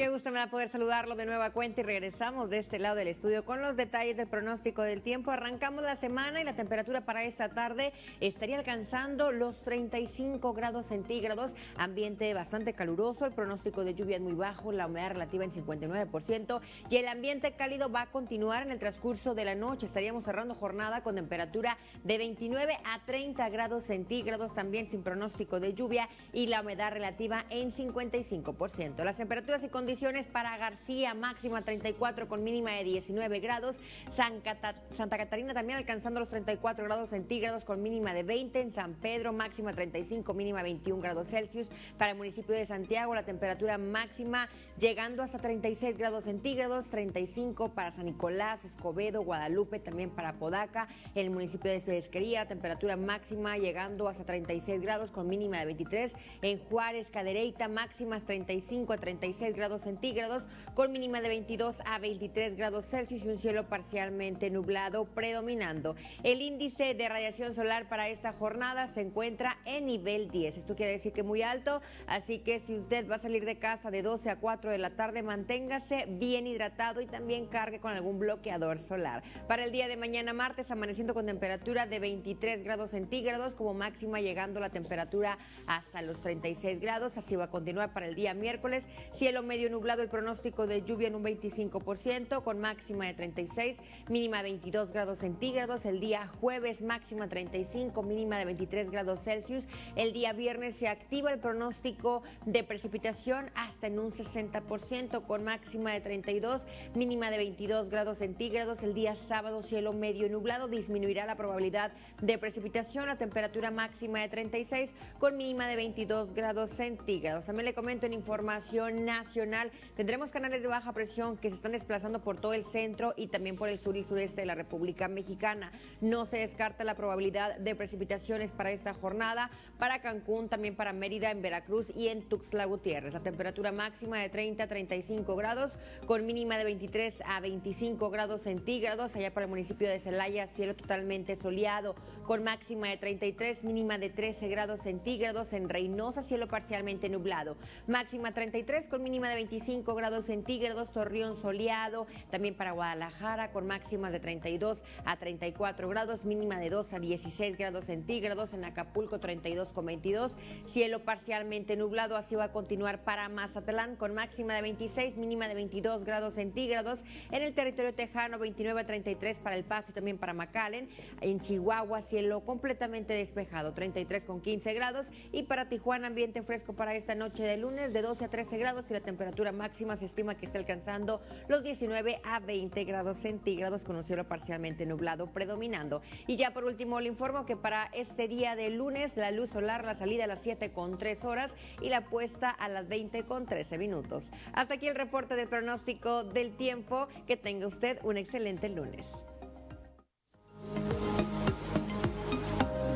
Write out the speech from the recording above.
Qué gusto me da poder saludarlo de nueva cuenta y regresamos de este lado del estudio con los detalles del pronóstico del tiempo. Arrancamos la semana y la temperatura para esta tarde estaría alcanzando los 35 grados centígrados, ambiente bastante caluroso, el pronóstico de lluvia es muy bajo, la humedad relativa en 59% y el ambiente cálido va a continuar en el transcurso de la noche. Estaríamos cerrando jornada con temperatura de 29 a 30 grados centígrados, también sin pronóstico de lluvia y la humedad relativa en 55%. Las temperaturas y condiciones condiciones para García, máxima 34 con mínima de 19 grados. Santa Catarina también alcanzando los 34 grados centígrados con mínima de 20. En San Pedro, máxima 35, mínima 21 grados Celsius. Para el municipio de Santiago, la temperatura máxima llegando hasta 36 grados centígrados, 35 para San Nicolás, Escobedo, Guadalupe, también para Podaca. En el municipio de Pesquería, temperatura máxima llegando hasta 36 grados con mínima de 23. En Juárez, Cadereyta, máximas 35 a 36 grados centígrados, con mínima de 22 a 23 grados Celsius y un cielo parcialmente nublado predominando. El índice de radiación solar para esta jornada se encuentra en nivel 10. Esto quiere decir que muy alto, así que si usted va a salir de casa de 12 a 4 de la tarde, manténgase bien hidratado y también cargue con algún bloqueador solar. Para el día de mañana martes, amaneciendo con temperatura de 23 grados centígrados, como máxima llegando la temperatura hasta los 36 grados. Así va a continuar para el día miércoles. Cielo medio nublado el pronóstico de lluvia en un 25%, con máxima de 36, mínima 22 grados centígrados. El día jueves máxima 35, mínima de 23 grados Celsius. El día viernes se activa el pronóstico de precipitación hasta en un 60%, con máxima de 32, mínima de 22 grados centígrados. El día sábado cielo medio nublado disminuirá la probabilidad de precipitación. La temperatura máxima de 36, con mínima de 22 grados centígrados. También le comento en información nacional Tendremos canales de baja presión que se están desplazando por todo el centro y también por el sur y sureste de la República Mexicana. No se descarta la probabilidad de precipitaciones para esta jornada, para Cancún, también para Mérida, en Veracruz y en Tuxtla Gutiérrez. La temperatura máxima de 30 a 35 grados, con mínima de 23 a 25 grados centígrados. Allá para el municipio de Celaya, cielo totalmente soleado, con máxima de 33, mínima de 13 grados centígrados. En Reynosa, cielo parcialmente nublado. Máxima 33 con mínima de 25 grados centígrados, Torreón soleado, también para Guadalajara con máximas de 32 a 34 grados, mínima de 2 a 16 grados centígrados, en Acapulco 32 con 22, cielo parcialmente nublado, así va a continuar para Mazatlán con máxima de 26, mínima de 22 grados centígrados, en el territorio tejano 29 a 33 para El Paso y también para McAllen, en Chihuahua cielo completamente despejado, 33 con 15 grados y para Tijuana ambiente fresco para esta noche de lunes de 12 a 13 grados y la máxima se estima que está alcanzando los 19 a 20 grados centígrados con un cielo parcialmente nublado predominando. Y ya por último le informo que para este día de lunes la luz solar, la salida a las 7 con 3 horas y la puesta a las 20 con 13 minutos. Hasta aquí el reporte del pronóstico del tiempo. Que tenga usted un excelente lunes.